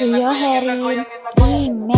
Rio Harry Remix